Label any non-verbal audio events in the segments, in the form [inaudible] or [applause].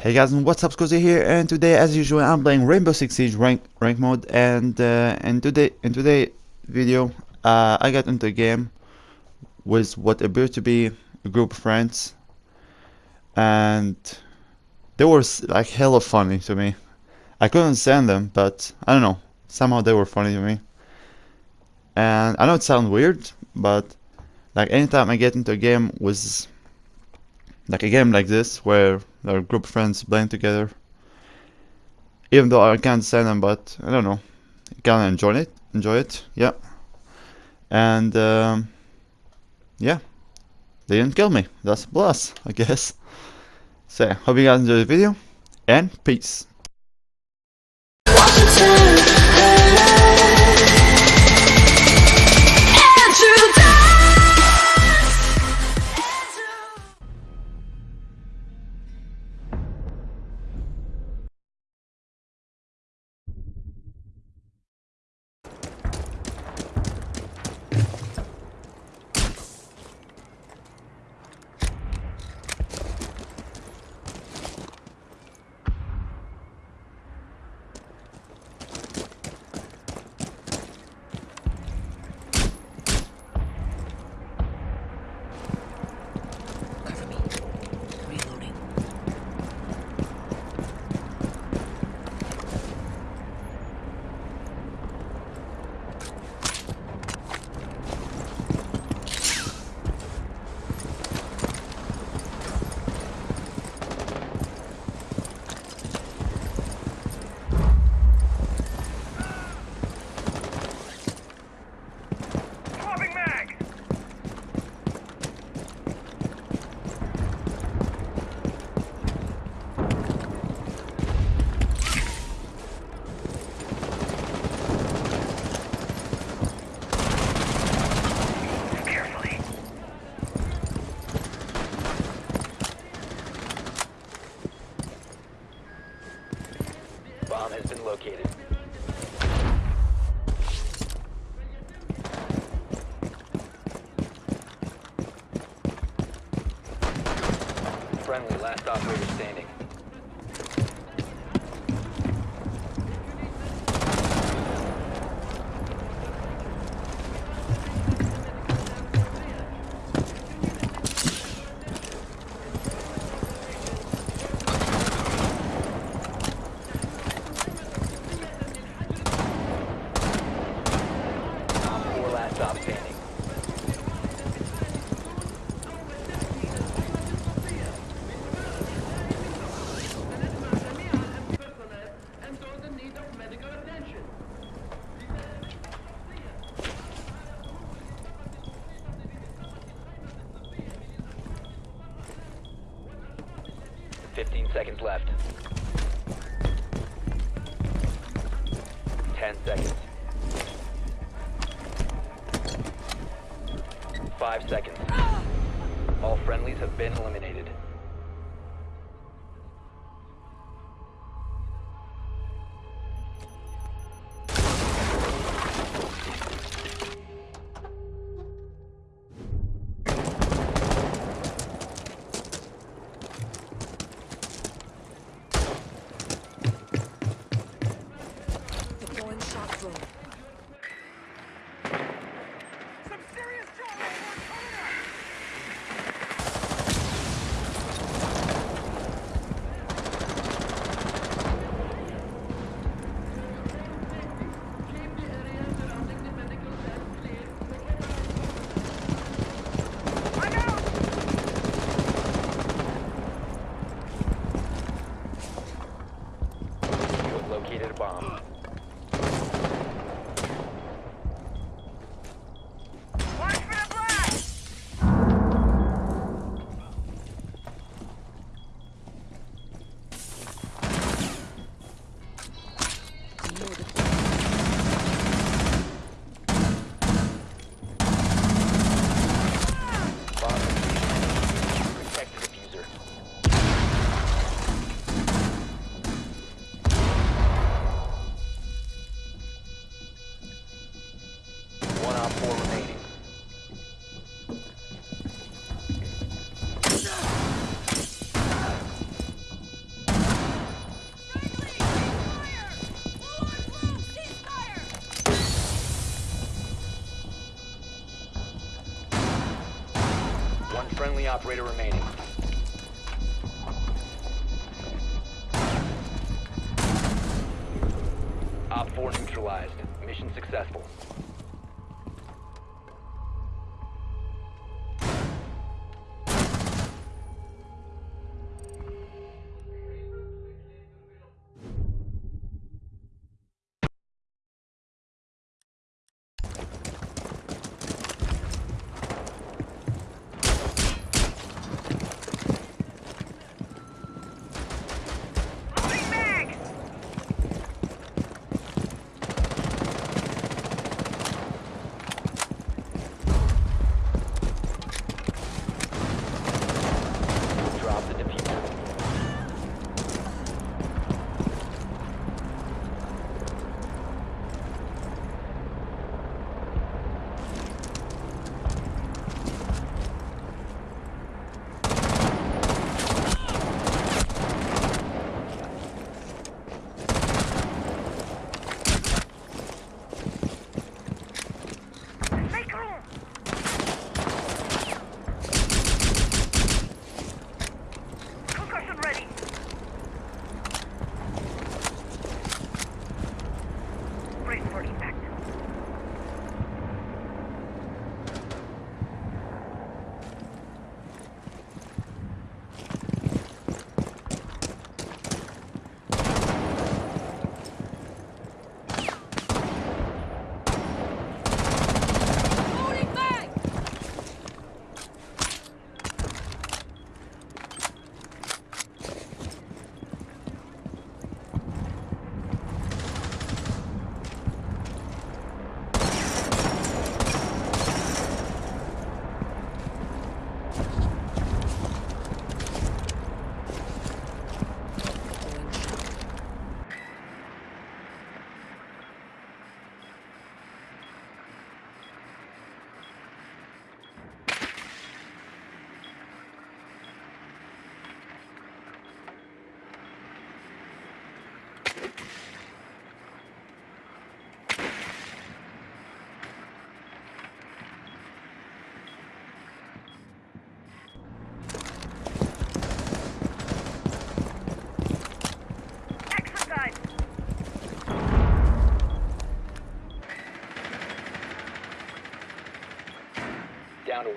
Hey guys and what's up Scozy here and today as usual I'm playing Rainbow Six Siege rank rank mode and uh, in today in today video uh, I got into a game with what appeared to be a group of friends and they were like hella funny to me. I couldn't stand them but I don't know somehow they were funny to me and I know it sounds weird but like anytime I get into a game with like a game like this where a group friends playing together. Even though I can't stand them but I don't know. Kind of enjoy it enjoy it yeah. And um, yeah. They didn't kill me. That's a plus I guess. So hope you guys enjoy the video and peace seconds left. Ten seconds. Operator remaining. Op 4 neutralized. Mission successful.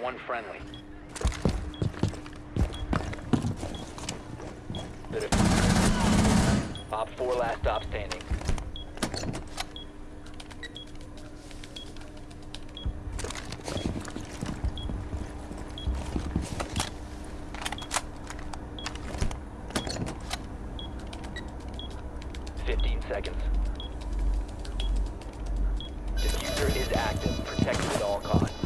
One friendly. Op 4 last stop standing. Fifteen seconds. Diffuser is active. Protected at all costs.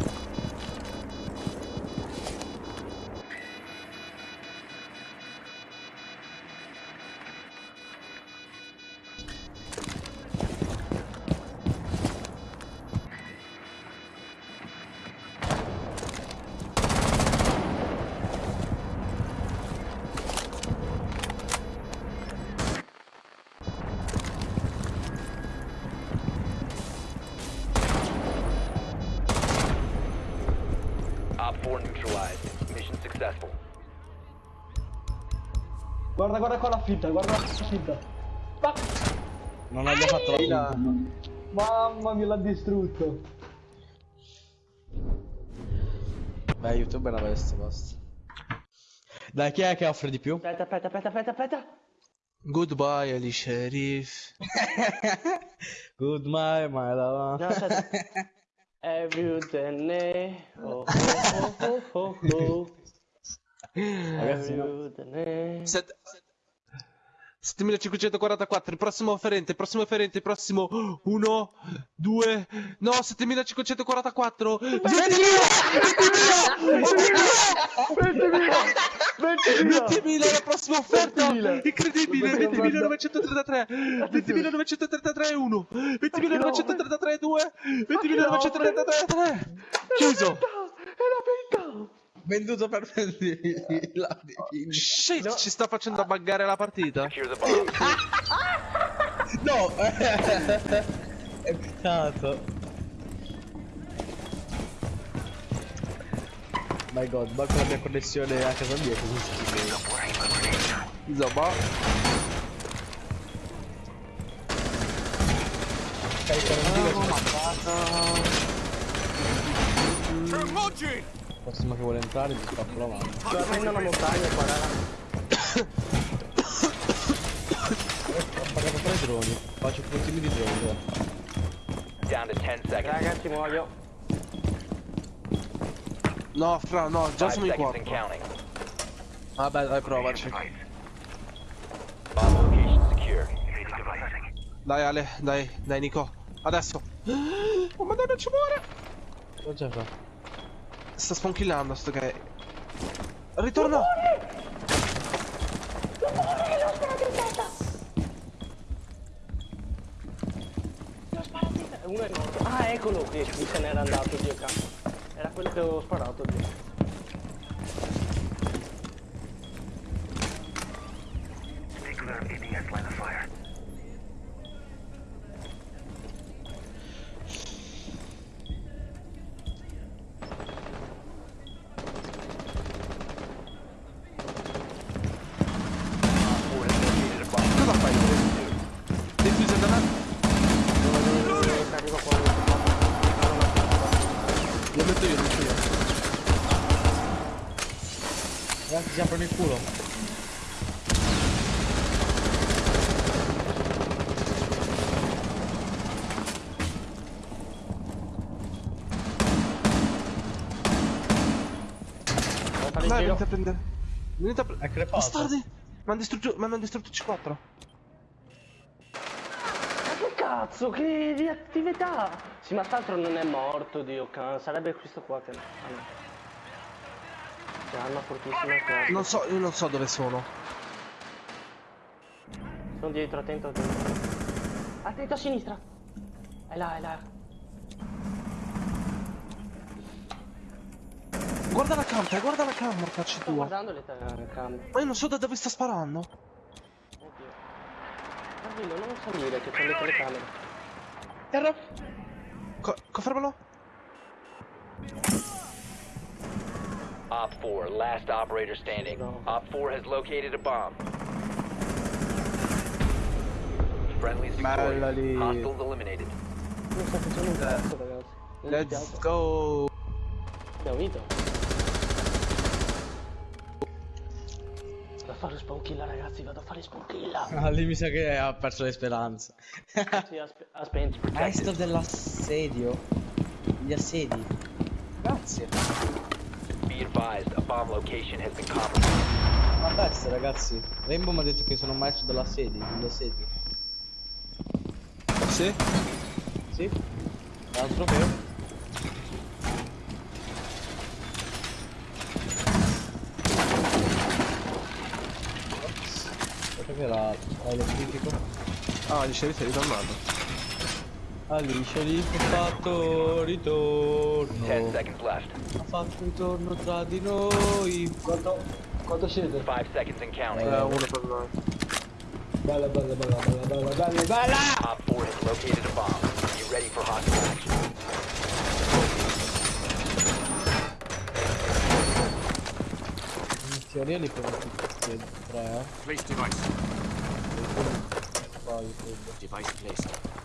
Guarda, guarda qua la finta, guarda la finta. Ma... Non abbia fatto la finta. Mamma mia, l'ha distrutto. Beh, YouTube è una bestia, basta. Dai, chi è che offre di più? Aspetta, aspetta, aspetta, aspetta, aspetta. Goodbye, Ali Sharif. [laughs] Goodbye, my love. No, aspetta. Everything, [laughs] oh, oh, oh, oh, oh. Ragazzi, no. Everything. Set- 7544, il prossimo offerente, il prossimo offerente, il prossimo 1, 2, no, 7544, 20.000! 20.000 la prossima offerta! Incredibile! 20.933! 20.933 1! 20.933 2! 20.933 3! Chiuso! Venduto per [laughs] la Shit, ci sta facendo buggare la partita. [laughs] No! [laughs] è peccato. My god, ma con la mia connessione a casa mia così schifo. Insomma, Caricare un giro Il prossimo che vuole entrare gli spappo la mano. Prendo una montagna qua, raga. Ho pagato tre droni. Faccio puntini di droni. Down to 10 seconds. Ragazzi, muoio. no, fra, no, già 5 sono in seconds and 4. counting. Vabbè, dai, provaci. Dai, Ale, dai, dai, Nico. Adesso. Oh, madonna, ci muore. Cosa c'è? Sta sponkillando sto che. Ritorno! Uno è morto. Ah, eccolo qui se n'era andato, Dio cazzo. Era quello che avevo sparato, Dio. Si aprono il culo. Dai, venite a prendere. Venite a È prendere. crepato. Bastardi! Mi hanno distrutto, mi hanno distrutto C4. Ma che cazzo, che attività! Sì, ma quest'altro non è morto, Dio can. Sarebbe questo qua che... Ah, no. C'è arma fortissima che... Non so, io non so dove sono. Sono dietro, attento, attento. A sinistra! È là, è là. Guarda la camera, guarda la camera, Sto tua. guardando le telecamere. Ma io non so da dove sta sparando. Oddio. Tranquillo, non salire che c'è le telecamere. Terra. Co- confermalo? Op 4, last operator standing. Op 4 has located a bomb. Friendlies Bella victorious. Hostiles eliminated. Non sto facendo un cazzo, ragazzi. Non mi Let's piace. go. Abbiamo vinto. Vado a fare spawn kill, ragazzi, vado a fare spawn kill. [laughs] Ah, lì mi sa che ha perso le speranze. Sì, ha, spe- ha spento. Maestro dell'assedio. Gli assedi. Grazie. Matarsi ah, ragazzi, Rainbow mi ha detto che sono marcio dalla sede, dalla sede. Sì? Sì? Dal trofeo? Aspetta che era... era lo critico. Ah, gli sceriffi è ritornato. Alice lì ha fatto ritorno. 10 seconds left. Ha fatto ritorno tra di noi. Quanto, quanto siete? 5 seconds and counting. Eh, uno per noi. Bella, bella, bella, bella, bella, bella, bella! Op 4 has located a bomb. Be ready for hostile action. In teoria li prendo tutti e tre, eh. Place device. Poi credo. Device placed.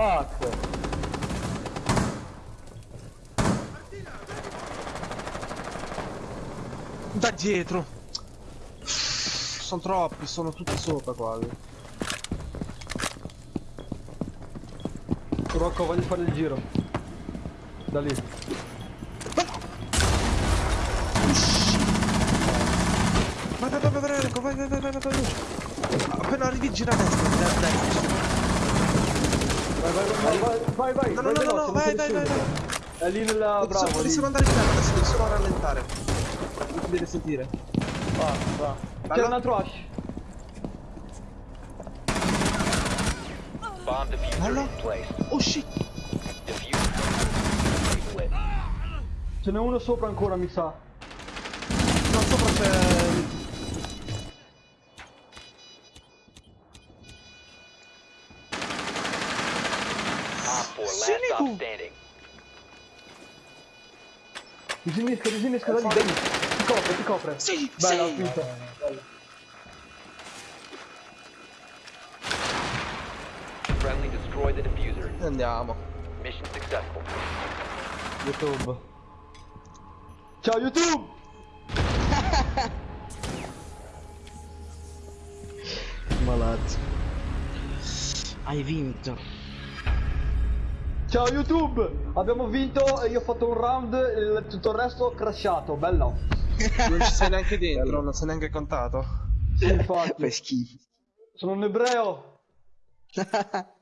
fuck? Da dietro. Sono troppi, sono tutti sopra quasi. Rocco voglio fare il giro. Da lì. Vai vai vai vai Rocco? Vai vai vai vai Appena arrivi gira a destra, a destra. Vai, vai, vai, vai, vai, vai, No, no, no, no, no, vai, vai, vai, vai. È lì nella Devi solo- bravo, devi lì. solo andare in terra, adesso devi solo rallentare. Non ti deve sentire. Va, va. C'è Bello. un altro Ash. Bomb diffuser Hello? in place. Oh shit! Diffuser. Lit. Ce n'è uno sopra ancora, mi sa. No, sopra c'è... Disinnesca, disinnesca da lì, da lì. Ti copre, ti copre. Sì, Bella, sì. ho vinto. Friendly destroy the diffuser. Andiamo. Mission successful. YouTube. Ciao YouTube! [laughs] Malato. Hai vinto. Ciao YouTube! Abbiamo vinto e io ho fatto un round, il- tutto il resto ho crashato, bello. Non ci sei neanche [laughs] dentro, non sei neanche contato. Sì, infatti. Fai schifo. Sono un ebreo. [laughs]